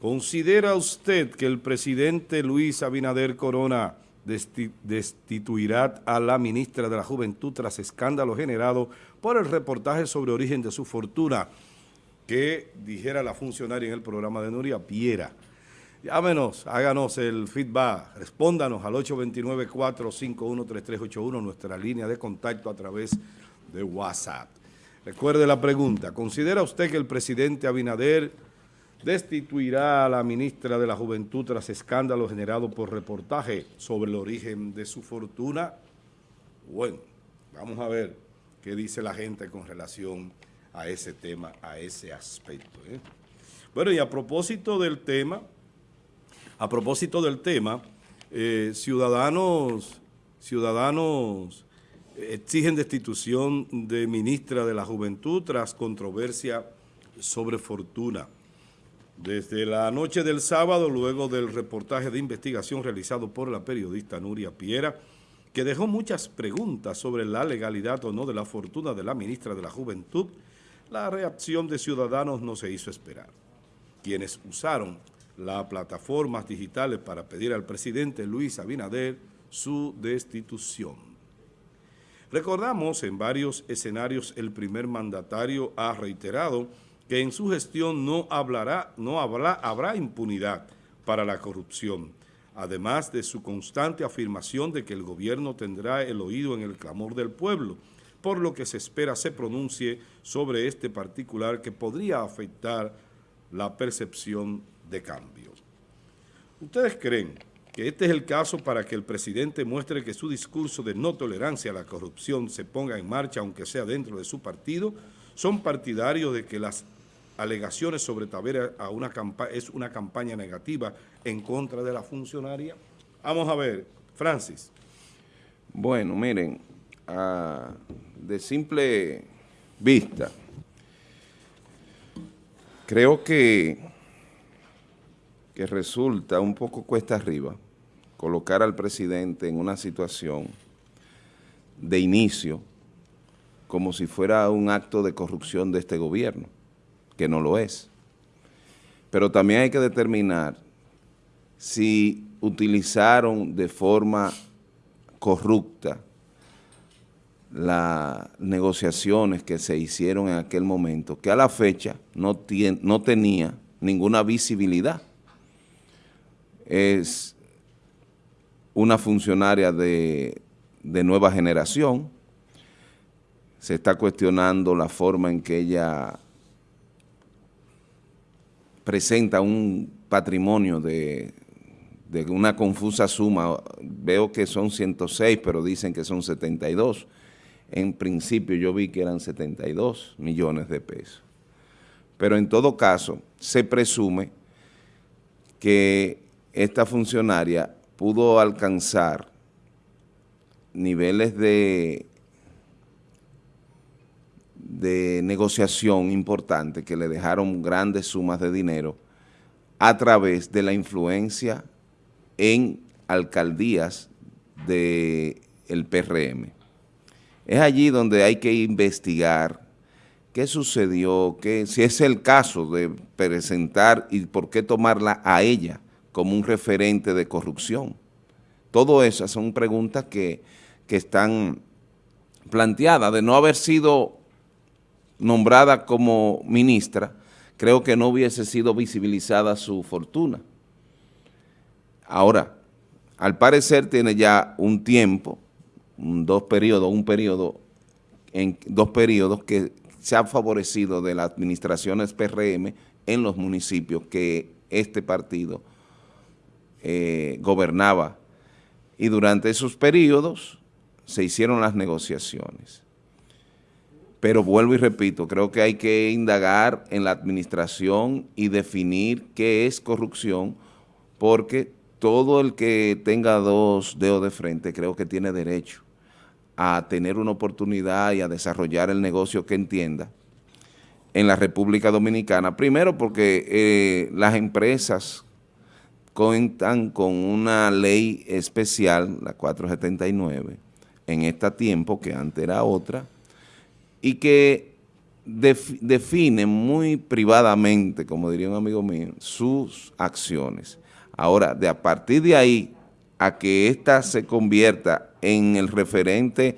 ¿Considera usted que el presidente Luis Abinader Corona destituirá a la ministra de la Juventud tras escándalo generado por el reportaje sobre origen de su fortuna que dijera la funcionaria en el programa de Nuria Piera? Llámenos, háganos el feedback, respóndanos al 829-451-3381, nuestra línea de contacto a través de WhatsApp. Recuerde la pregunta, ¿considera usted que el presidente Abinader destituirá a la ministra de la Juventud tras escándalo generado por reportaje sobre el origen de su fortuna? Bueno, vamos a ver qué dice la gente con relación a ese tema, a ese aspecto. ¿eh? Bueno, y a propósito del tema... A propósito del tema, eh, ciudadanos, ciudadanos exigen destitución de ministra de la Juventud tras controversia sobre fortuna. Desde la noche del sábado, luego del reportaje de investigación realizado por la periodista Nuria Piera, que dejó muchas preguntas sobre la legalidad o no de la fortuna de la ministra de la Juventud, la reacción de ciudadanos no se hizo esperar. Quienes usaron las plataformas digitales para pedir al presidente Luis Abinader su destitución. Recordamos en varios escenarios el primer mandatario ha reiterado que en su gestión no, hablará, no habrá, impunidad para la corrupción, además de su constante afirmación de que el gobierno tendrá el oído en el clamor del pueblo, por lo que se espera se pronuncie sobre este particular que podría afectar la percepción de cambio. ¿Ustedes creen que este es el caso para que el presidente muestre que su discurso de no tolerancia a la corrupción se ponga en marcha, aunque sea dentro de su partido? ¿Son partidarios de que las alegaciones sobre Tavera a una es una campaña negativa en contra de la funcionaria? Vamos a ver, Francis. Bueno, miren, ah, de simple vista, creo que que resulta un poco cuesta arriba colocar al presidente en una situación de inicio como si fuera un acto de corrupción de este gobierno, que no lo es. Pero también hay que determinar si utilizaron de forma corrupta las negociaciones que se hicieron en aquel momento, que a la fecha no, no tenía ninguna visibilidad es una funcionaria de, nueva generación, se está cuestionando la forma en que ella presenta un patrimonio de, de, una confusa suma, veo que son 106, pero dicen que son 72. En principio yo vi que eran 72 millones de pesos. Pero en todo caso, se presume que esta funcionaria pudo alcanzar niveles de, de negociación importante que le dejaron grandes sumas de dinero a través de la influencia en alcaldías del PRM. Es allí donde hay que investigar qué sucedió, qué, si es el caso de presentar y por qué tomarla a ella como un referente de corrupción. Todo esas son preguntas que, están planteadas. De no haber sido nombrada como ministra, creo que no hubiese sido visibilizada su fortuna. Ahora, al parecer tiene ya un tiempo, dos periodos, un periodo, dos periodos que se ha favorecido de las administraciones PRM en los municipios que este partido eh, gobernaba. Y durante esos periodos se hicieron las negociaciones. Pero vuelvo y repito, creo que hay que indagar en la administración y definir qué es corrupción, porque todo el que tenga dos dedos de frente creo que tiene derecho a tener una oportunidad y a desarrollar el negocio que entienda en la República Dominicana. Primero porque eh, las empresas cuentan con una ley especial, la 479, en este tiempo, que antes era otra, y que define muy privadamente, como diría un amigo mío, sus acciones. Ahora, de a partir de ahí a que ésta se convierta en el referente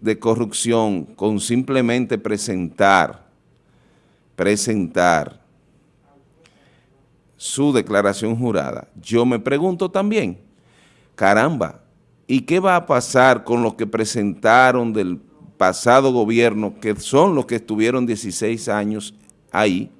de corrupción con simplemente presentar, presentar su declaración jurada, yo me pregunto también, caramba, ¿y qué va a pasar con los que presentaron del pasado gobierno, que son los que estuvieron 16 años ahí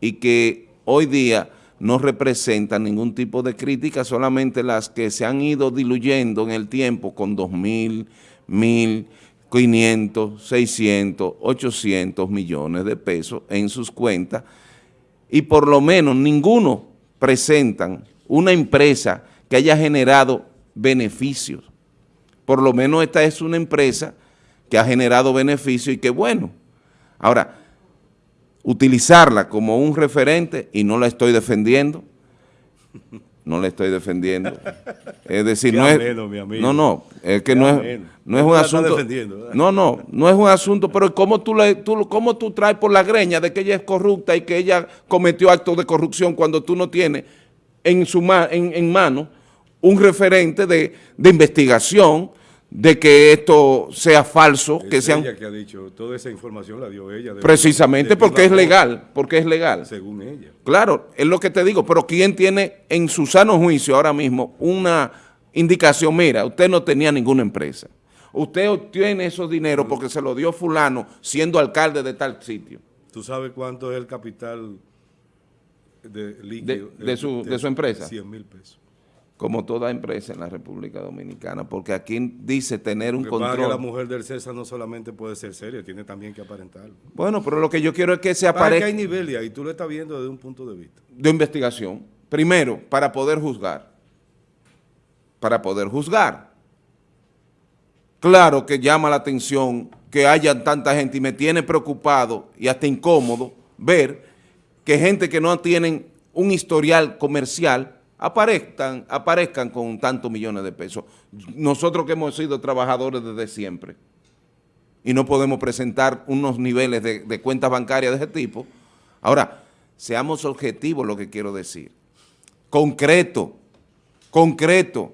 y que hoy día no representan ningún tipo de crítica, solamente las que se han ido diluyendo en el tiempo con 2.000, 1.000, 500, 600, 800 millones de pesos en sus cuentas y por lo menos ninguno presentan una empresa que haya generado beneficios. Por lo menos esta es una empresa que ha generado beneficios y que bueno. Ahora, utilizarla como un referente, y no la estoy defendiendo, no la estoy defendiendo. Es decir, no es, no, no, es que no es, no es un asunto, no, no, no es un asunto, pero ¿cómo tú, le, tú, cómo tú traes por la greña de que ella es corrupta y que ella cometió actos de corrupción cuando tú no tienes en, su, en, en mano un referente de, de investigación, de que esto sea falso, es que sea ella que ha dicho, toda esa información la dio ella. precisamente porque es legal, porque es legal. Según ella. Claro, es lo que te digo, pero ¿quién tiene en su sano juicio ahora mismo una indicación? Mira, usted no tenía ninguna empresa. Usted obtiene esos dineros porque se lo dio fulano siendo alcalde de tal sitio. ¿Tú sabes cuánto es el capital de líquido? De, su, de su empresa. 100 mil pesos como toda empresa en la República Dominicana, porque aquí dice tener un control. Que la mujer del César no solamente puede ser seria, tiene también que aparentarlo. Bueno, pero lo que yo quiero es que se aparezca... que hay nivel y ahí tú lo estás viendo desde un punto de vista. De investigación. Primero, para poder juzgar. Para poder juzgar. Claro que llama la atención que haya tanta gente y me tiene preocupado y hasta incómodo ver que gente que no tienen un historial comercial aparezcan, aparezcan con tantos millones de pesos. Nosotros que hemos sido trabajadores desde siempre y no podemos presentar unos niveles de, cuentas bancarias de ese tipo. Ahora, seamos objetivos lo que quiero decir. Concreto, concreto,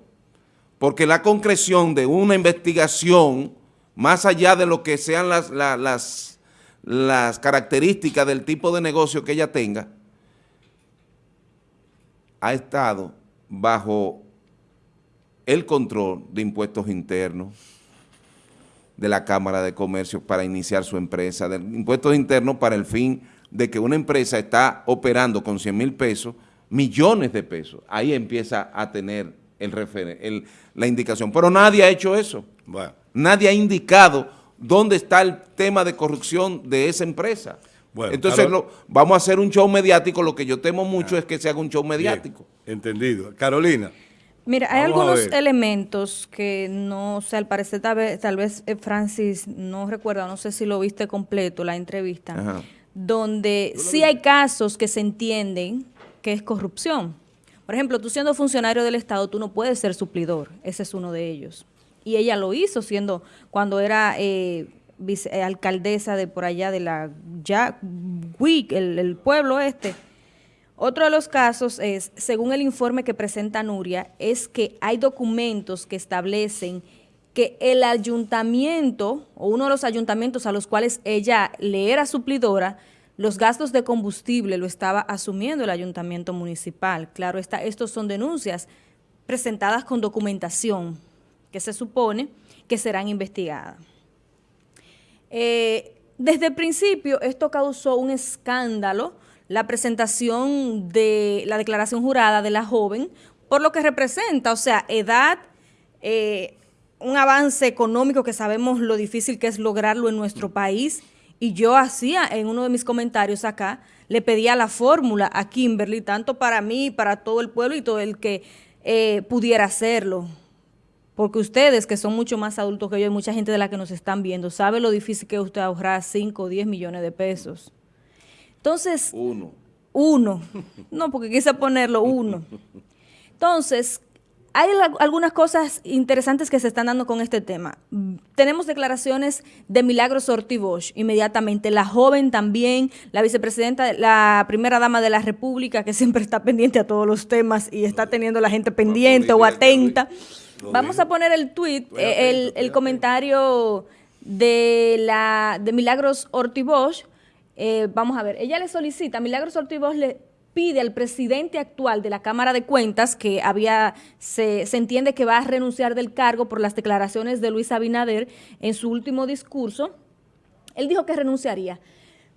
porque la concreción de una investigación, más allá de lo que sean las características del tipo de negocio que ella tenga, ha estado bajo el control de impuestos internos, de la Cámara de Comercio para iniciar su empresa, de impuestos internos para el fin de que una empresa está operando con 100 mil pesos, millones de pesos. Ahí empieza a tener el, la indicación. Pero nadie ha hecho eso. Nadie ha indicado dónde está el tema de corrupción de esa empresa. Entonces vamos a hacer un show mediático, lo que yo temo mucho ah. es que se haga un show mediático. entendido. Carolina. Mira, hay algunos elementos que no, o sea, al parecer tal vez, tal vez eh, Francis no recuerda, no sé si lo viste completo, la entrevista, donde sí hay casos que se entienden que es corrupción. Por ejemplo, tú siendo funcionario del Estado, tú no puedes ser suplidor, ese es uno de ellos. Y ella lo hizo siendo, cuando era... Eh, alcaldesa de por allá de la ya, el, el pueblo este. Otro de los casos es, según el informe que presenta Nuria, es que hay documentos que establecen que el ayuntamiento o uno de los ayuntamientos a los cuales ella le era suplidora, los gastos de combustible lo estaba asumiendo el ayuntamiento municipal. Claro, está, estos son denuncias presentadas con documentación que se supone que serán investigadas. Eh, desde el principio esto causó un escándalo, la presentación de la declaración jurada de la joven, por lo que representa, o sea, edad, eh, un avance económico que sabemos lo difícil que es lograrlo en nuestro país, y yo hacía en uno de mis comentarios acá, le pedía la fórmula a Kimberly, tanto para mí, para todo el pueblo y todo el que eh, pudiera hacerlo. Porque ustedes, que son mucho más adultos que yo, y mucha gente de la que nos están viendo, sabe lo difícil que es usted ahorrar 5 o 10 millones de pesos. Entonces... Uno. Uno. No, porque quise ponerlo uno. Entonces, hay algunas cosas interesantes que se están dando con este tema. Tenemos declaraciones de Milagros Ortiz inmediatamente, la joven también, la vicepresidenta, la primera dama de la República, que siempre está pendiente a todos los temas y está teniendo la gente pendiente o atenta. Vamos a poner el tweet, eh, el, comentario de, la, de Milagros Ortiz eh, vamos a ver, ella le solicita, Milagros Ortiz le pide al presidente actual de la Cámara de Cuentas, que había, se, entiende que va a renunciar del cargo por las declaraciones de Luis Abinader en su último discurso, él dijo que renunciaría.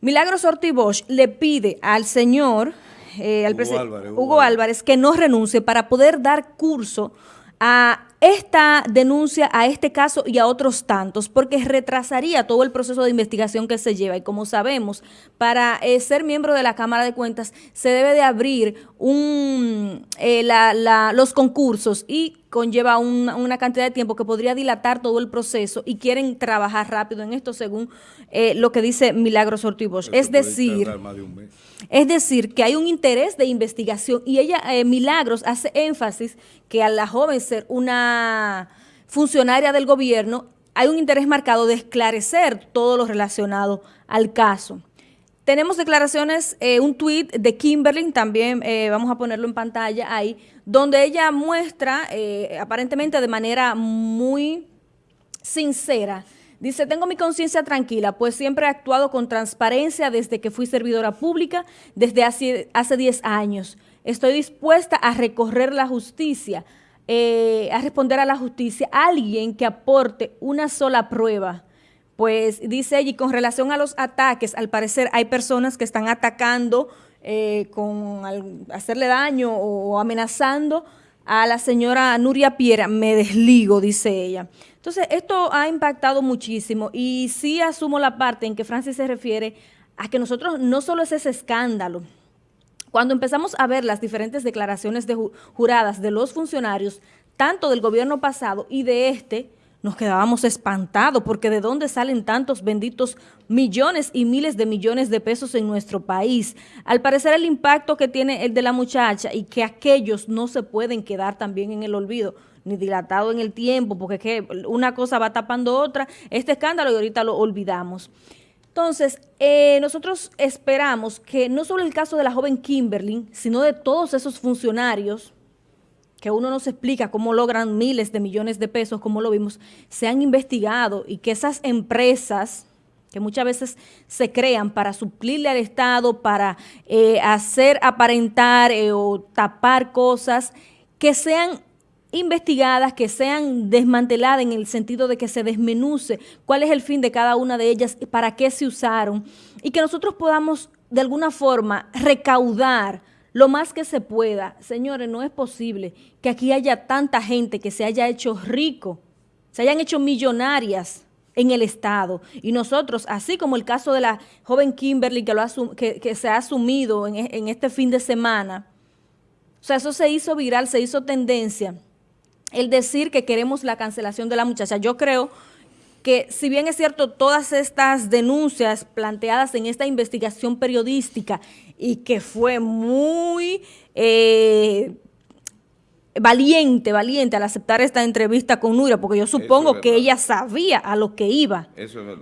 Milagros Ortiz le pide al señor, eh, al Hugo, Hugo Álvarez, que no renuncie para poder dar curso a esta denuncia, a este caso y a otros tantos, porque retrasaría todo el proceso de investigación que se lleva. Y como sabemos, para eh, ser miembro de la Cámara de Cuentas se debe de abrir un, eh, los concursos y conlleva una cantidad de tiempo que podría dilatar todo el proceso y quieren trabajar rápido en esto según eh, lo que dice Milagros Ortiz Es decir, es decir, que hay un interés de investigación y ella, eh, Milagros, hace énfasis que a la joven ser una funcionaria del gobierno, hay un interés marcado de esclarecer todo lo relacionado al caso. Tenemos declaraciones, eh, un tuit de Kimberly, también eh, vamos a ponerlo en pantalla ahí, donde ella muestra, eh, aparentemente de manera muy sincera, dice, tengo mi conciencia tranquila, pues siempre he actuado con transparencia desde que fui servidora pública, desde hace, hace 10 años. Estoy dispuesta a recorrer la justicia, a responder a la justicia, alguien que aporte una sola prueba pues dice ella, y con relación a los ataques, al parecer hay personas que están atacando eh, con hacerle daño o amenazando a la señora Nuria Piera, me desligo, dice ella. Entonces, esto ha impactado muchísimo y sí asumo la parte en que Francis se refiere a que nosotros no solo es ese escándalo, cuando empezamos a ver las diferentes declaraciones de juradas de los funcionarios, tanto del gobierno pasado y de este, nos quedábamos espantados porque de dónde salen tantos benditos millones y miles de millones de pesos en nuestro país. Al parecer el impacto que tiene el de la muchacha y que aquellos no se pueden quedar también en el olvido ni dilatado en el tiempo, porque que una cosa va tapando otra, este escándalo y ahorita lo olvidamos. Entonces, eh, nosotros esperamos que no solo el caso de la joven Kimberly, sino de todos esos funcionarios que uno no se explica cómo logran miles de millones de pesos, como lo vimos, se han investigado y que esas empresas que muchas veces se crean para suplirle al Estado, para eh, hacer aparentar eh, o tapar cosas, que sean investigadas, que sean desmanteladas en el sentido de que se desmenuce cuál es el fin de cada una de ellas, para qué se usaron, y que nosotros podamos de alguna forma recaudar lo más que se pueda. Señores, no es posible que aquí haya tanta gente que se haya hecho rico, se hayan hecho millonarias en el Estado. Y nosotros, así como el caso de la joven Kimberly que, lo que, se ha asumido en, en este fin de semana, o sea, eso se hizo viral, se hizo tendencia. El decir que queremos la cancelación de la muchacha. Yo creo que si bien es cierto todas estas denuncias planteadas en esta investigación periodística y que fue muy eh, valiente, valiente al aceptar esta entrevista con Nuria, porque yo supongo que ella sabía a lo que iba.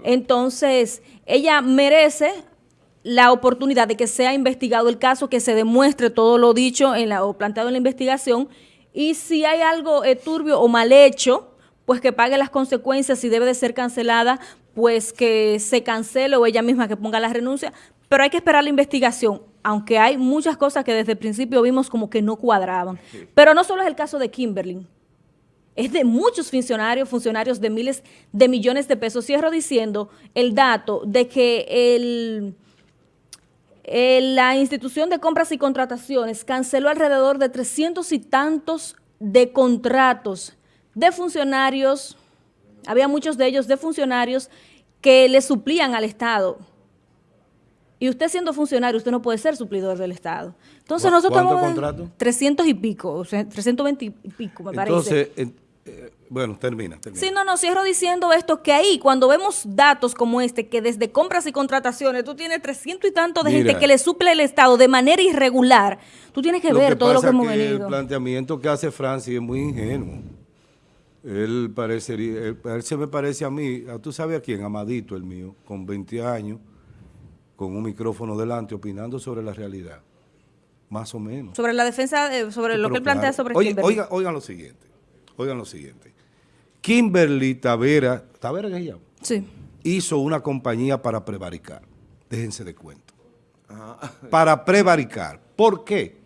Entonces, ella merece la oportunidad de que sea investigado el caso, que se demuestre todo lo dicho en la, o planteado en la investigación, y si hay algo eh, turbio o mal hecho, pues que pague las consecuencias, si debe de ser cancelada, pues que se cancele o ella misma que ponga la renuncia, pero hay que esperar la investigación, aunque hay muchas cosas que desde el principio vimos como que no cuadraban. Pero no solo es el caso de Kimberly, es de muchos funcionarios, funcionarios de miles de millones de pesos. Cierro diciendo el dato de que el, la institución de compras y contrataciones canceló alrededor de 300 y tantos de contratos de funcionarios, había muchos de ellos de funcionarios que le suplían al Estado. Y usted siendo funcionario, usted no puede ser suplidor del Estado. Entonces nosotros... ¿Cuánto contrato? 300 y pico, o sea, 320 y pico, me parece. Entonces, eh, bueno, termina, termina. Sí, no, no, cierro diciendo esto, que ahí cuando vemos datos como este, que desde compras y contrataciones tú tienes 300 y tanto de gente que le suple el Estado de manera irregular, tú tienes que ver todo lo que hemos venido. El planteamiento que hace Francis es muy ingenuo. Él parecería, él, se me parece a mí, tú sabes a quién, Amadito el mío, con 20 años, con un micrófono delante, opinando sobre la realidad. Más o menos. Sobre la defensa, sobre lo que él plantea sobre Oye, oigan, oigan lo siguiente, oigan lo siguiente. Kimberly Tavera, ¿Tavera qué llama? Sí. Hizo una compañía para prevaricar. Déjense de cuento. Para prevaricar. ¿Por qué?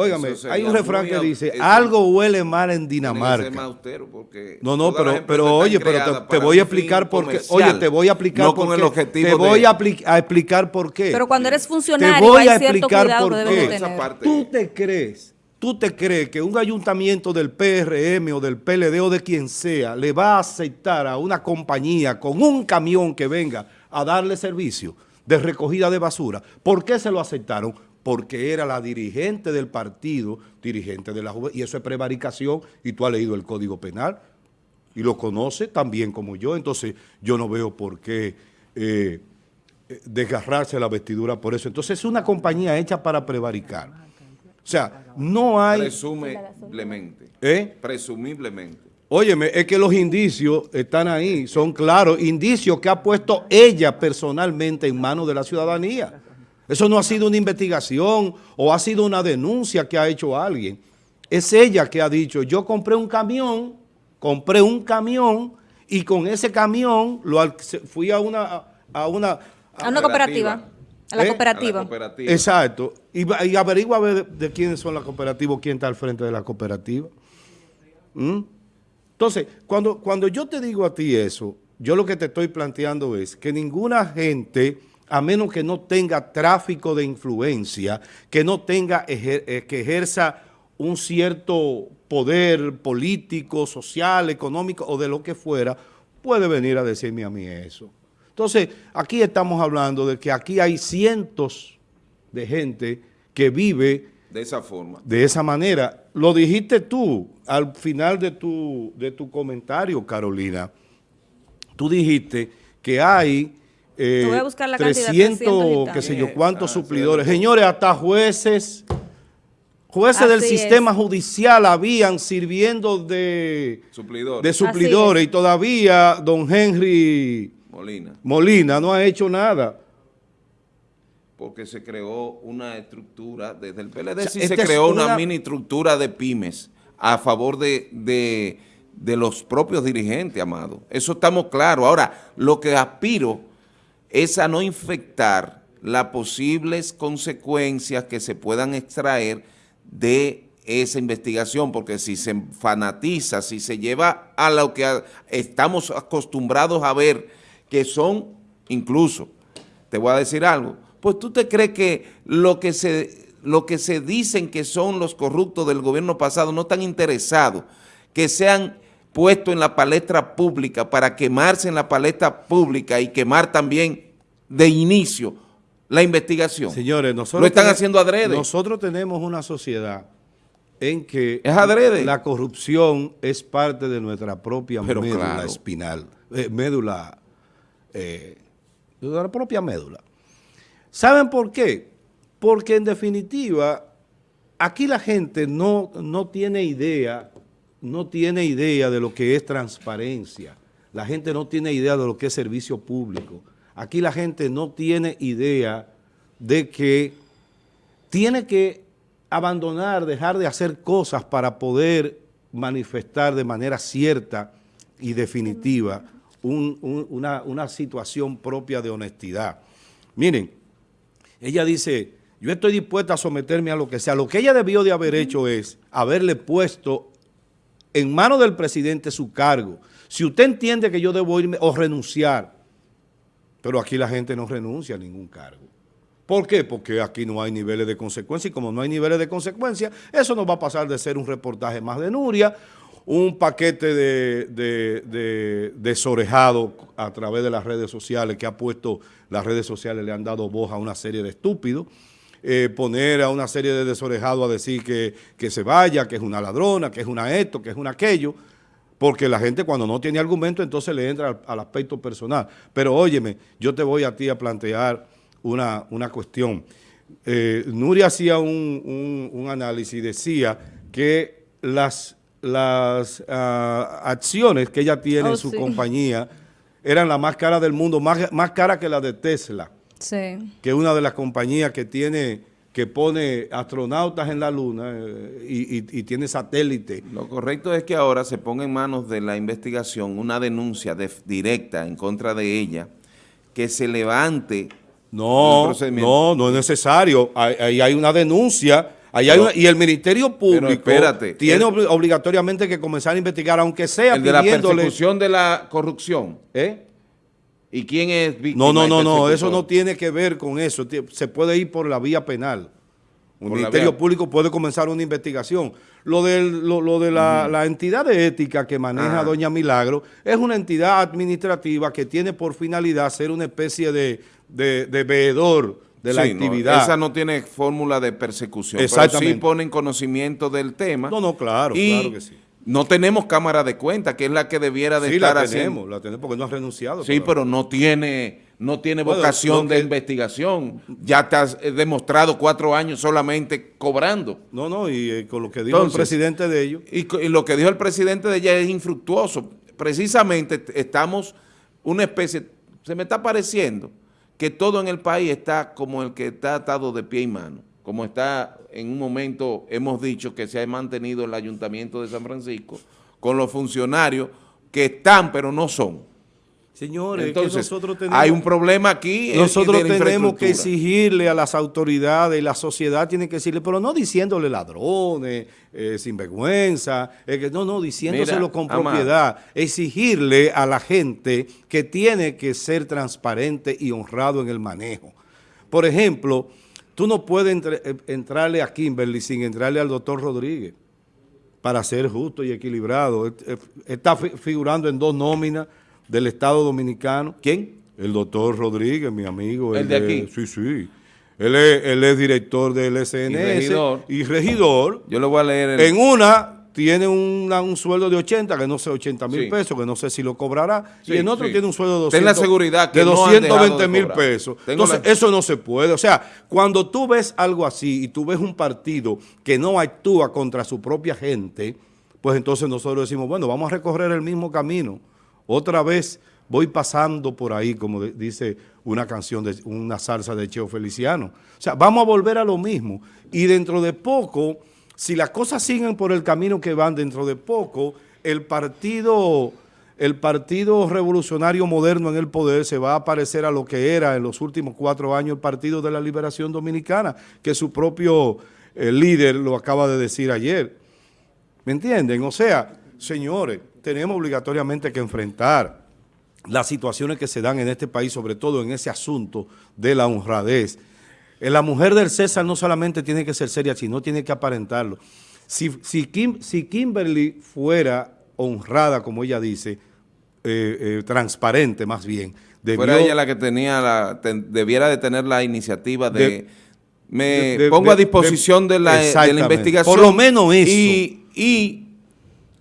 Óigame, hay un refrán que dice, algo huele mal en Dinamarca. no, no, pero, pero oye, pero te, voy a explicar por qué. Oye, te voy a explicar por qué. te voy a, explicar por qué. Pero cuando eres funcionario, te voy a explicar por qué. Tú te crees, tú te crees que un ayuntamiento del PRM o del PLD o de quien sea le va a aceptar a una compañía con un camión que venga a darle servicio de recogida de basura. ¿Por qué se lo aceptaron? Porque era la dirigente del partido, dirigente de la juventud, y eso es prevaricación, y tú has leído el Código Penal, y lo conoce tan como yo, entonces yo no veo por qué eh, eh, desgarrarse la vestidura por eso. Entonces es una compañía hecha para prevaricar. O sea, no hay... Presumiblemente. ¿Eh? Presumiblemente. Óyeme, es que los indicios están ahí, son claros, indicios que ha puesto ella personalmente en manos de la ciudadanía. Eso no ha sido una investigación o ha sido una denuncia que ha hecho alguien. Es ella que ha dicho, yo compré un camión, compré un camión y con ese camión lo fui a una... A una, a una cooperativa. A la, ¿Eh? cooperativa. Exacto. Y, y averigua a ver de, quiénes son las cooperativas, quién está al frente de la cooperativa. ¿Mm? Entonces, cuando, cuando yo te digo a ti eso, yo lo que te estoy planteando es que ninguna gente a menos que no tenga tráfico de influencia, que no tenga, eh, que ejerza un cierto poder político, social, económico o de lo que fuera, puede venir a decirme a mí eso. Entonces, aquí estamos hablando de que aquí hay cientos de gente que vive de esa forma. De esa manera. Lo dijiste tú al final de tu, de tu comentario, Carolina. Tú dijiste que hay eh, voy a buscar la 300, qué sé yo, cuántos ah, suplidores. Señores, hasta jueces, jueces del sistema judicial habían sirviendo de, de suplidores y todavía don Henry Molina. Molina no ha hecho nada. Porque se creó una estructura, desde el PLD sí se creó una, mini estructura de pymes a favor de, de, de los propios dirigentes, Amado. Eso estamos claros. Ahora, lo que aspiro es a no infectar las posibles consecuencias que se puedan extraer de esa investigación, porque si se fanatiza, si se lleva a lo que estamos acostumbrados a ver, que son incluso, te voy a decir algo, pues tú te crees que lo que se, lo que se dicen que son los corruptos del gobierno pasado no están interesados, que sean puesto en la palestra pública para quemarse en la palestra pública y quemar también de inicio la investigación. Señores, nosotros... Lo están haciendo adrede. Nosotros tenemos una sociedad en que es adrede. la corrupción es parte de nuestra propia médula espinal, eh, médula, eh, de la propia médula. ¿Saben por qué? Porque en definitiva, aquí la gente no, no tiene idea no tiene idea de lo que es transparencia. La gente no tiene idea de lo que es servicio público. Aquí la gente no tiene idea de que tiene que abandonar, dejar de hacer cosas para poder manifestar de manera cierta y definitiva una, una situación propia de honestidad. Miren, ella dice, yo estoy dispuesta a someterme a lo que sea. Lo que ella debió de haber hecho es haberle puesto en manos del presidente su cargo. Si usted entiende que yo debo irme o renunciar, pero aquí la gente no renuncia a ningún cargo. ¿Por qué? Porque aquí no hay niveles de consecuencia y como no hay niveles de consecuencia, eso no va a pasar de ser un reportaje más de Nuria, un paquete de, de, desorejado a través de las redes sociales que ha puesto, las redes sociales le han dado voz a una serie de estúpidos, eh, poner a una serie de desorejados a decir que, que, se vaya, que es una ladrona, que es una esto, que es una aquello. porque la gente cuando no tiene argumento entonces le entra al, aspecto personal. Pero óyeme, yo te voy a ti a plantear una, una cuestión. Eh, Nuria hacía un, análisis y decía que las, las ah, acciones que ella tiene en oh, su compañía eran las más caras del mundo, más, más caras que la de Tesla, sí. que es una de las compañías que tiene que pone astronautas en la luna eh, y, tiene satélite. Lo correcto es que ahora se ponga en manos de la investigación una denuncia directa en contra de ella, que se levante no, no, no es necesario. Ahí hay, una denuncia. hay y el Ministerio Público tiene obligatoriamente que comenzar a investigar, aunque sea el de la persecución de la corrupción. ¿eh? ¿Y quién es víctima? No, no, no, no, eso no tiene que ver con eso. Se puede ir por la vía penal. El Ministerio Público puede comenzar una investigación. Lo, lo, de la, entidad de ética que maneja Doña Milagro es una entidad administrativa que tiene por finalidad ser una especie de, de, veedor de la actividad. esa no tiene fórmula de persecución, pero sí ponen conocimiento del tema. No, no, claro, claro que sí. No tenemos cámara de cuenta, que es la que debiera de estar la tenemos, la tenemos porque no ha renunciado. Sí, pero no tiene, no tiene vocación de investigación. Ya te has eh, demostrado cuatro años solamente cobrando. No, no, y eh, con lo que dijo el presidente de ellos. Y, lo que dijo el presidente de ella es infructuoso. Precisamente estamos una especie, se me está pareciendo que todo en el país está como el que está atado de pie y mano como está en un momento, hemos dicho que se ha mantenido el Ayuntamiento de San Francisco, con los funcionarios que están pero no son. Señores, nosotros tenemos, hay un problema aquí. Nosotros tenemos que exigirle a las autoridades, la sociedad tiene que decirle, pero no diciéndole ladrones, eh, sinvergüenza, que, no, no, diciéndoselo con propiedad. Exigirle a la gente que tiene que ser transparente y honrado en el manejo. Por ejemplo, Tú no puedes eh, entrarle a Kimberly sin entrarle al doctor Rodríguez para ser justo y equilibrado. Está figurando en dos nóminas del Estado Dominicano. ¿Quién? El doctor Rodríguez, mi amigo. ¿El de aquí? Sí, sí. Él es, él es director del SNS. Y regidor. Y regidor. Yo lo voy a leer. En una tiene un sueldo de 80, que no sé, 80 mil pesos, que no sé si lo cobrará, y en otro tiene un sueldo de 200, Ten la seguridad de 220 mil pesos. Entonces, eso no se puede. O sea, cuando tú ves algo así y tú ves un partido que no actúa contra su propia gente, pues entonces nosotros decimos, bueno, vamos a recorrer el mismo camino. Otra vez voy pasando por ahí, como dice una canción, de una salsa de Cheo Feliciano. O sea, vamos a volver a lo mismo. Y dentro de poco si las cosas siguen por el camino que van dentro de poco, el partido, el partido revolucionario moderno en el poder se va a parecer a lo que era en los últimos cuatro años el Partido de la Liberación Dominicana, que su propio eh, líder lo acaba de decir ayer. ¿Me entienden? O sea, señores, tenemos obligatoriamente que enfrentar las situaciones que se dan en este país, sobre todo en ese asunto de la honradez, la mujer del César no solamente tiene que ser seria, sino tiene que aparentarlo. Si, si, Kimberly fuera honrada, como ella dice, eh, eh, transparente más bien. fuera ella la que tenía la, debiera de tener la iniciativa de, me pongo a disposición de, la, investigación. Por lo menos eso. y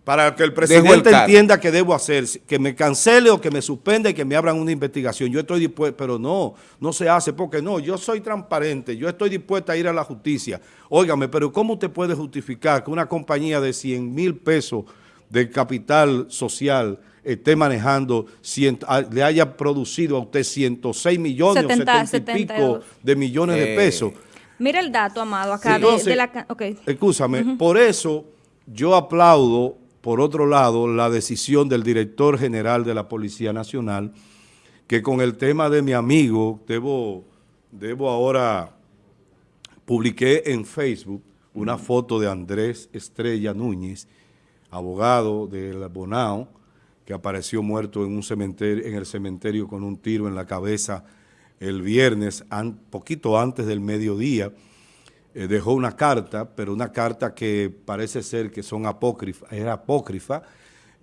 para que el presidente entienda que debo hacer, que me cancele o que me suspenda y que me abran una investigación. Yo estoy dispuesto, pero no, no se hace, porque no, yo soy transparente, yo estoy dispuesta a ir a la justicia. Óigame, pero ¿cómo usted puede justificar que una compañía de 100 mil pesos de capital social esté manejando, le haya producido a usted 106 millones o 70 y pico de millones de pesos? Mira el dato, Amado, acá de, la... Okay. Escúchame, por eso yo aplaudo por otro lado, la decisión del director general de la Policía Nacional, que con el tema de mi amigo, debo, debo ahora, publiqué en Facebook una foto de Andrés Estrella Núñez, abogado del Bonao, que apareció muerto en, un cementerio, en el cementerio con un tiro en la cabeza el viernes, poquito antes del mediodía, eh, dejó una carta, pero una carta que parece ser que son apócrifa, era apócrifa,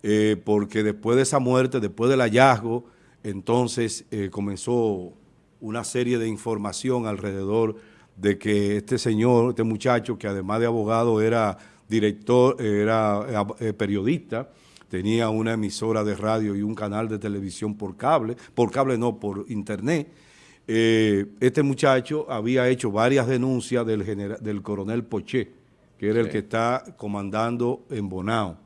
eh, porque después de esa muerte, después del hallazgo, entonces eh, comenzó una serie de información alrededor de que este señor, este muchacho, que además de abogado era director, era periodista, tenía una emisora de radio y un canal de televisión por cable, por cable no, por internet. Eh, este muchacho había hecho varias denuncias del, del coronel Poché, que era el que está comandando en Bonao.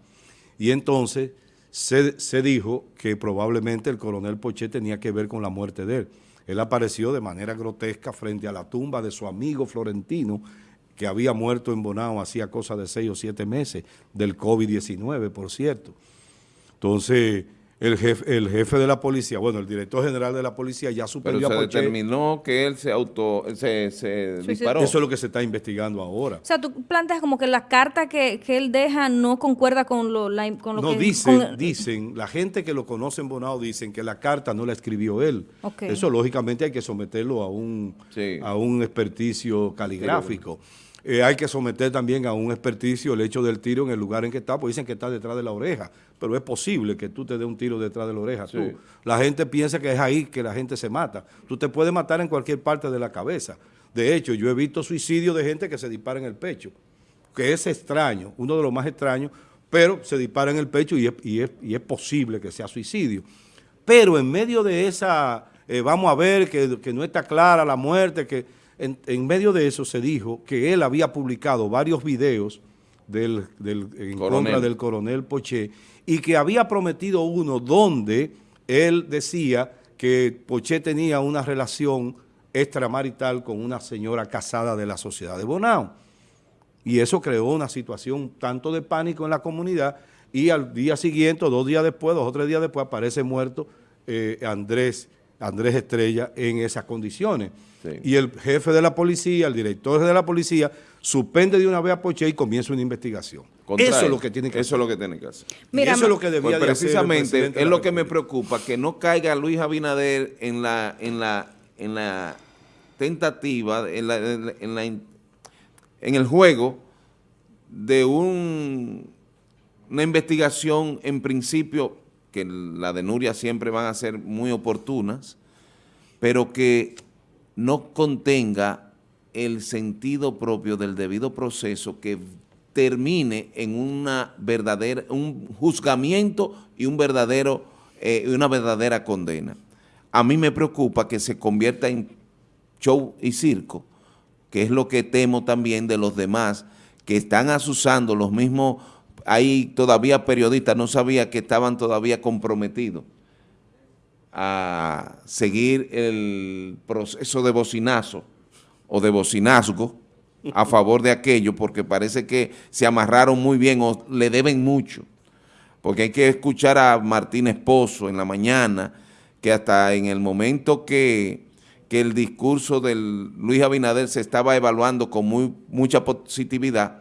Y entonces se, se dijo que probablemente el coronel Poché tenía que ver con la muerte de él. Él apareció de manera grotesca frente a la tumba de su amigo Florentino, que había muerto en Bonao hacía cosa de seis o siete meses, del COVID-19, por cierto. Entonces, el jefe, el jefe de la policía, bueno, el director general de la policía ya suspendió Pero se determinó que él se auto, se, disparó. Eso es lo que se está investigando ahora. O sea, tú planteas como que la carta que, él deja no concuerda con lo, la, con lo no, dicen, dicen, la gente que lo conoce en Bonao dicen que la carta no la escribió él. Eso lógicamente hay que someterlo a un, a un experticio caligráfico. Eh, hay que someter también a un experticio el hecho del tiro en el lugar en que está, pues dicen que está detrás de la oreja, pero es posible que tú te dé un tiro detrás de la oreja. La gente piensa que es ahí que la gente se mata. Tú te puedes matar en cualquier parte de la cabeza. De hecho, yo he visto suicidios de gente que se dispara en el pecho, que es extraño, uno de los más extraños, pero se dispara en el pecho y es, posible que sea suicidio. Pero en medio de esa, eh, vamos a ver que, que no está clara la muerte, que en, medio de eso se dijo que él había publicado varios videos del, en contra del coronel Poché y que había prometido uno donde él decía que Poché tenía una relación extramarital con una señora casada de la sociedad de Bonao. Y eso creó una situación tanto de pánico en la comunidad y al día siguiente, dos días después, dos o tres días después, aparece muerto eh, Andrés, Andrés Estrella en esas condiciones. Y el jefe de la policía, el director de la policía, suspende de una vez a Poche y comienza una investigación. eso es lo que tiene que Eso hacer. es lo que tiene que hacer. Mira, eso es lo que debía pues precisamente es lo que me preocupa, que no caiga Luis Abinader en la, en la, en la tentativa, en, la, en, la, en el juego de un, una investigación en principio, que la denuncia siempre van a ser muy oportunas, pero que no contenga el sentido propio del debido proceso que termine en una verdadera, un juzgamiento y un verdadero, eh, una verdadera condena. A mí me preocupa que se convierta en show y circo, que es lo que temo también de los demás, que están asusando los mismos, hay todavía periodistas, no sabía que estaban todavía comprometidos a seguir el proceso de bocinazo o de bocinazgo a favor de aquello porque parece que se amarraron muy bien o le deben mucho. Porque hay que escuchar a Martín Esposo en la mañana que hasta en el momento que, que el discurso del Luis Abinader se estaba evaluando con muy, mucha positividad,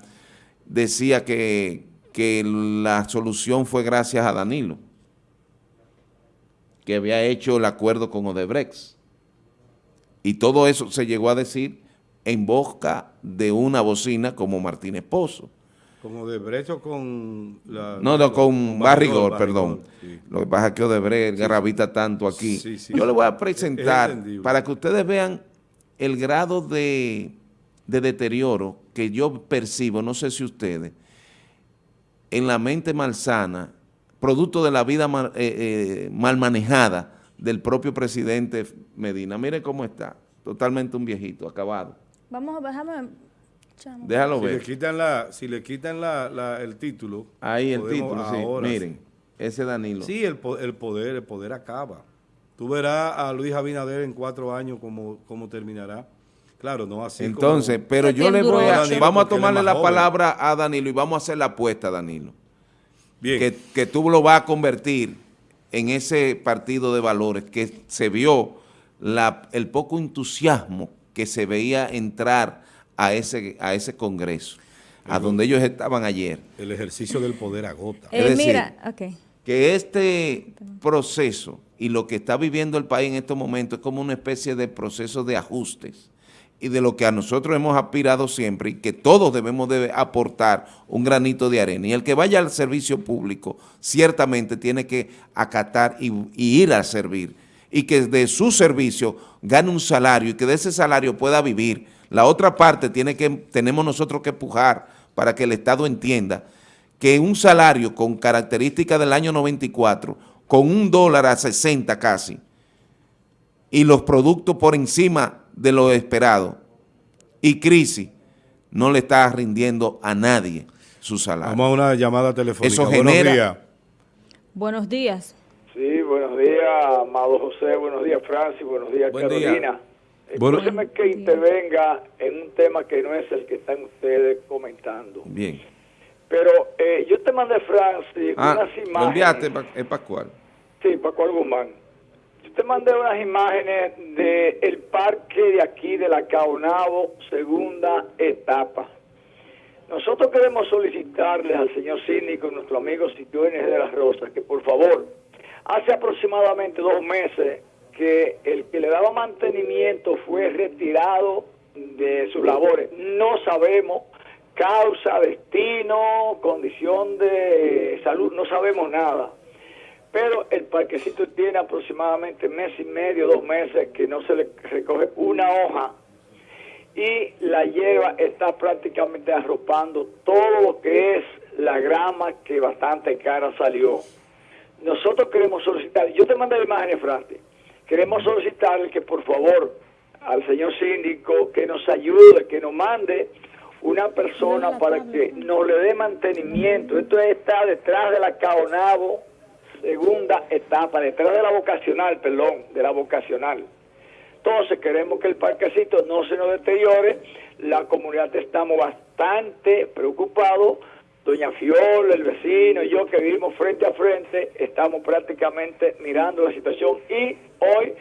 decía que, que la solución fue gracias a Danilo que había hecho el acuerdo con Odebrecht. Y todo eso se llegó a decir en boca de una bocina como Martínez Pozo. ¿Con Odebrecht o con la, No, no, con, Barrigor, perdón. Lo que pasa es que Odebrecht gravita tanto aquí. Yo le voy a presentar para que ustedes vean el grado de, de deterioro que yo percibo, no sé si ustedes, en la mente malsana producto de la vida mal, eh, eh, mal manejada del propio presidente Medina. Mire cómo está, totalmente un viejito, acabado. Vamos, déjame... Déjalo si ver. Le quitan la, si le quitan la, el título... Ahí el título, sí. Miren, ese Danilo. Sí, el, el, poder, el poder acaba. Tú verás a Luis Abinader en cuatro años cómo, cómo terminará. Claro, no así Entonces, pero yo le voy a... vamos a tomarle la palabra a Danilo y vamos a hacer la apuesta, Danilo. Que, tú lo vas a convertir en ese partido de valores que se vio la, el poco entusiasmo que se veía entrar a ese, a ese congreso, a donde ellos estaban ayer. El ejercicio del poder agota. Eh, mira, que este proceso y lo que está viviendo el país en estos momentos es como una especie de proceso de ajustes y de lo que a nosotros hemos aspirado siempre y que todos debemos de aportar un granito de arena. Y el que vaya al servicio público ciertamente tiene que acatar y, ir a servir y que de su servicio gane un salario y que de ese salario pueda vivir. La otra parte tiene que tenemos nosotros que empujar para que el Estado entienda que un salario con características del año 94, con un dólar a 60 casi, y los productos por encima de lo esperado, y crisis, no le está rindiendo a nadie su salario. Vamos a una llamada telefónica. Eso genera... Buenos días. Sí, buenos días, amado José, buenos días, Francis, buenos días, Carolina. Escúcheme que intervenga en un tema que no es el que están ustedes comentando. Bien. Pero eh, yo te mandé, Francis, ah, unas imágenes. enviaste, es Pascual. Sí, Pascual Guzmán. Te mandé unas imágenes del el parque de aquí, de la Caonabo, segunda etapa. Nosotros queremos solicitarles al señor síndico, nuestro amigo Sitio de las Rosas, que por favor, hace aproximadamente dos meses que el que le daba mantenimiento fue retirado de sus labores. No sabemos causa, destino, condición de salud, no sabemos nada. Pero el parquecito tiene aproximadamente mes y medio, dos meses que no se le recoge una hoja y la hierba está prácticamente arropando todo lo que es la grama que bastante cara salió. Nosotros queremos solicitar, yo te mandé imágenes, Franti, queremos solicitarle que por favor al señor síndico que nos ayude, que nos mande una persona para que nos le dé mantenimiento. Esto está detrás de la Caonabo, segunda etapa, detrás de la vocacional, perdón, de la vocacional. Entonces queremos que el parquecito no se nos deteriore. La comunidad estamos bastante preocupados. Doña Fiola, el vecino y yo que vivimos frente a frente, estamos prácticamente mirando la situación y hoy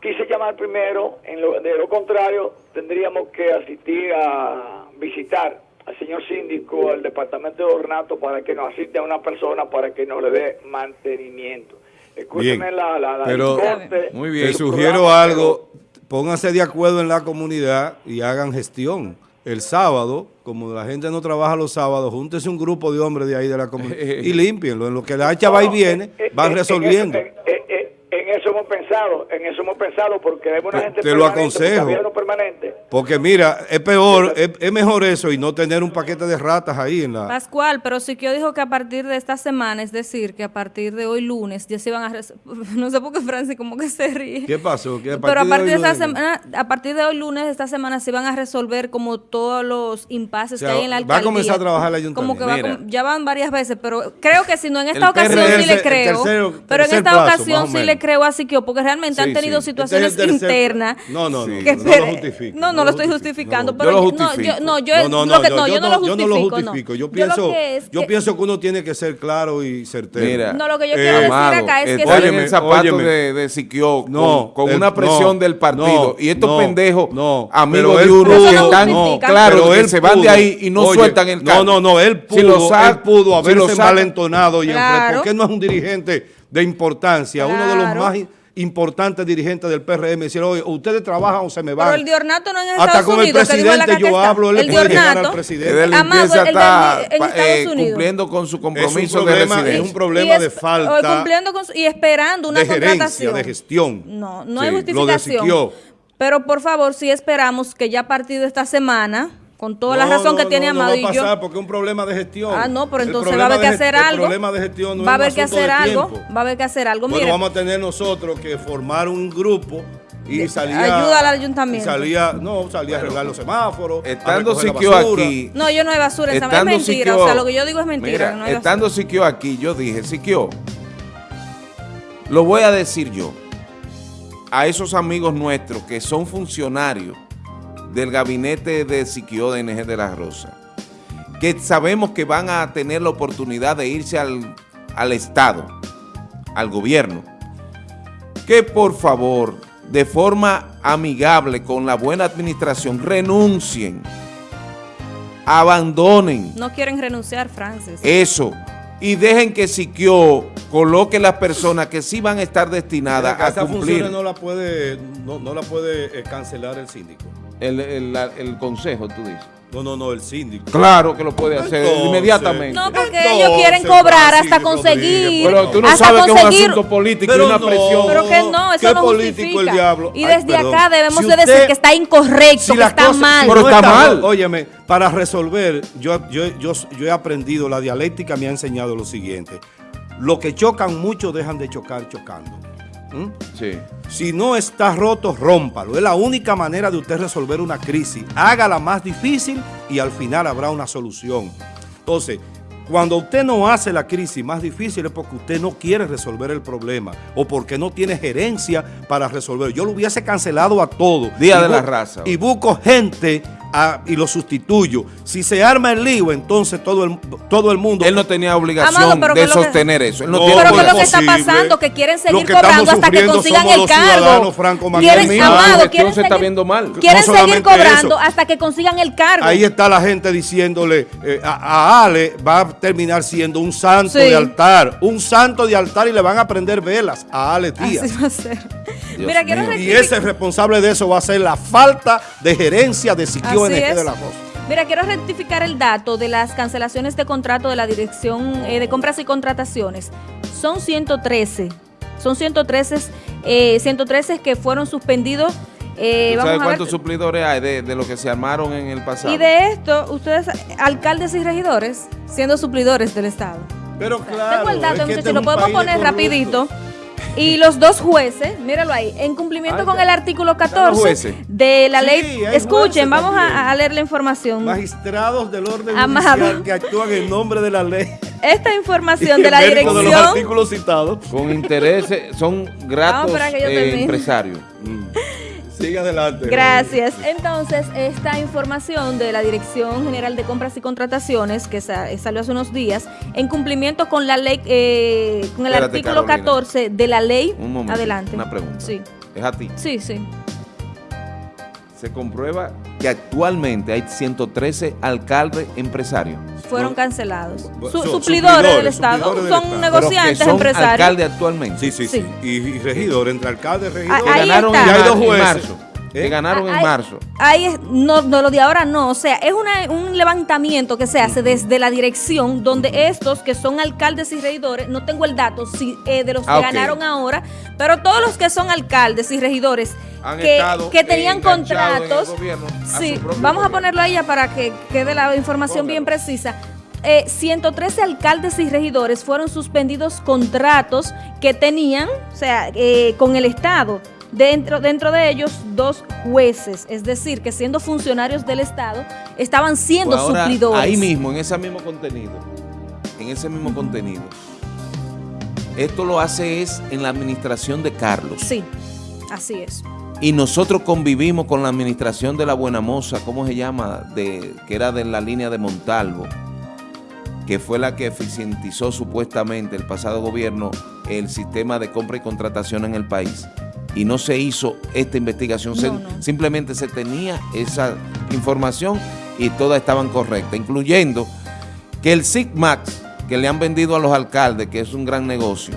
quise llamar primero, en lo, de lo contrario tendríamos que asistir a visitar al señor síndico al departamento de ornato para que nos asiste a una persona para que nos le dé mantenimiento. Escúcheme la, la, pero, muy bien. Te sugiero algo, pónganse de acuerdo en la comunidad y hagan gestión. El sábado, como la gente no trabaja los sábados, júntese un grupo de hombres de ahí de la comunidad y límpienlo. En lo que la hacha va y viene, eh, van eh, resolviendo pensado, en eso hemos pensado, porque hay una gente te lo aconsejo. permanente. Porque mira, es peor, es, mejor eso y no tener un paquete de ratas ahí en la... Pascual, pero Siquio dijo que a partir de esta semana, es decir, que a partir de hoy lunes, ya se van a... No sé por qué Francis como que se ríe. ¿Qué pasó? pero a partir de, esta semana, a partir de hoy lunes, esta semana, se van a resolver como todos los impases que hay en la alcaldía. Va a comenzar a trabajar la ayuntamiento. Como que ya van varias veces, pero creo que si no, en esta ocasión sí le creo. pero en esta ocasión sí le creo así que porque realmente han tenido este situaciones internas. No, no, no, no, lo justifico. No, no lo estoy justificando, pero yo no, yo, no, yo, no, no, yo, no, lo justifico. Yo no lo justifico. Yo pienso, yo pienso que uno tiene que ser claro y certero. Mira, no, lo que yo quiero decir acá es que... Óyeme, el zapato de, de Siquio con, una presión del partido. y estos pendejos, amigos de uno, que están claros que se van de ahí y no sueltan el cargo. No, no, no, él pudo haberse malentonado y ¿por qué no es un dirigente de importancia? Uno de los más importantes dirigentes del PRM decir, oye, ustedes trabajan o se me van. Pero el de Ornato no es en Estados Hasta con el presidente yo hablo, él el le puede llegar al presidente. Él empieza está eh, cumpliendo con su compromiso es problema, de Es un problema de falta. Cumpliendo con y esperando una de contratación. de gestión. No, no hay justificación. Pero por favor, sí esperamos que ya a partir de esta semana con toda la razón que tiene Amado no va a pasar porque es un problema de gestión. Ah, no, pero entonces va a haber que hacer algo. El problema de gestión no va a haber que hacer algo. Va a haber que hacer algo. Bueno, vamos a tener nosotros que formar un grupo y salía ayuda al ayuntamiento. salía, no, salía a arreglar los semáforos. Estando Siquio aquí. No, yo no hay basura, esa es mentira. o sea, lo que yo digo es mentira. Mira, estando Siquio aquí, yo dije, Siquio, lo voy a decir yo a esos amigos nuestros que son funcionarios del gabinete de Siquio de NG de la Rosa, que sabemos que van a tener la oportunidad de irse al, al Estado, al gobierno, que por favor, de forma amigable, con la buena administración, renuncien, abandonen. No quieren renunciar, Francis. Eso, y dejen que Siquio coloque las personas que sí van a estar destinadas a cumplir. no la puede, no, no la puede eh, cancelar el síndico. El, el, el consejo, tú dices. No, no, no, el síndico. Claro que lo puede hacer inmediatamente. No, porque ellos quieren cobrar hasta conseguir. Pero tú no sabes que es un asunto político y una presión. Pero que no, eso no justifica. El Y desde acá debemos de decir que está incorrecto, que está mal. Pero está mal. Óyeme, para resolver, yo, yo, yo, yo he aprendido, la dialéctica me ha enseñado lo siguiente. Lo que chocan mucho dejan de chocar chocando. ¿Mm? Sí. Si no está roto, rómpalo. Es la única manera de usted resolver una crisis. Hágala más difícil y al final habrá una solución. Entonces, cuando usted no hace la crisis más difícil es porque usted no quiere resolver el problema o porque no tiene gerencia para resolver. Yo lo hubiese cancelado a todo. Día de la raza. Y busco gente y lo sustituyo. Si se arma el lío, entonces todo el, todo el mundo... Él no tenía obligación de sostener eso. no, pero que lo que está pasando, que quieren seguir cobrando hasta que consigan el cargo. Quieren, Amado, quieren seguir, está viendo mal. Quieren seguir cobrando hasta que consigan el cargo. Ahí está la gente diciéndole eh, a, Ale va a terminar siendo un santo de altar. Un santo de altar y le van a prender velas a Ale Díaz. Así va a ser. Mira, y ese responsable de eso va a ser la falta de gerencia de Siquio Mira, quiero rectificar el dato de las cancelaciones de contrato de la Dirección eh, de Compras y Contrataciones. Son 113. Son 113, eh, 113 que fueron suspendidos. Eh, ¿Sabes cuántos suplidores hay de, de, lo que se armaron en el pasado? Y de esto, ustedes, alcaldes y regidores, siendo suplidores del Estado. Pero claro. Tengo el dato, muchachos, este lo podemos poner rapidito. Y los dos jueces, míralo ahí, en cumplimiento con el artículo 14 de la ley. Escuchen, vamos a, leer la información. Magistrados del orden judicial que actúan en nombre de la ley. Esta información de la dirección. De los artículos citados. Con intereses, son gratos eh, empresarios. Mm. Sigue adelante. Gracias. Entonces, esta información de la Dirección General de Compras y Contrataciones, que salió hace unos días, en cumplimiento con la ley, eh, con el artículo 14 de la ley. Un momento. Adelante. Una pregunta. Sí. ¿Es a ti? Sí, sí. Se comprueba que actualmente hay 113 alcaldes empresarios. Fueron cancelados. suplidores, del Estado. son negociantes son empresarios. alcaldes actualmente. Sí, sí, sí. Y, regidores, entre alcaldes y regidores. Ahí ganaron está. Y hay dos jueces. Que ¿Eh? ganaron en marzo. Ahí no, no, lo de ahora no. O sea, es una, un levantamiento que se hace desde la dirección donde estos que son alcaldes y regidores, no tengo el dato si, eh, de los que ah, ganaron ahora, pero todos los que son alcades y regidores que, que, tenían contratos. Sí, vamos a ponerlo ahí ya para que quede la información bien precisa. Eh, 113 alcaldes y regidores fueron suspendidos contratos que tenían, o sea, eh, con el Estado. Dentro, dentro de ellos, dos jueces, es decir, que siendo funcionarios del Estado, estaban siendo pues suplidores. Ahí mismo, en ese mismo contenido, en ese mismo contenido, esto lo hace es en la administración de Carlos. Sí, así es. Y nosotros convivimos con la administración de la Buena Moza, ¿cómo se llama? De, que era de la línea de Montalvo, que fue la que eficientizó supuestamente el pasado gobierno el sistema de compra y contratación en el país y no se hizo esta investigación, simplemente se tenía esa información y todas estaban correctas, incluyendo que el SIGMAX que le han vendido a los alcaldes, que es un gran negocio,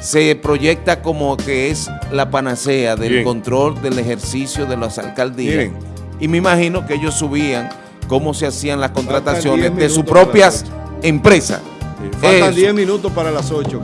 se proyecta como que es la panacea del control del ejercicio de las alcaldías. Y me imagino que ellos subían cómo se hacían las contrataciones de sus propias empresas. Faltan 10 minutos para las 8,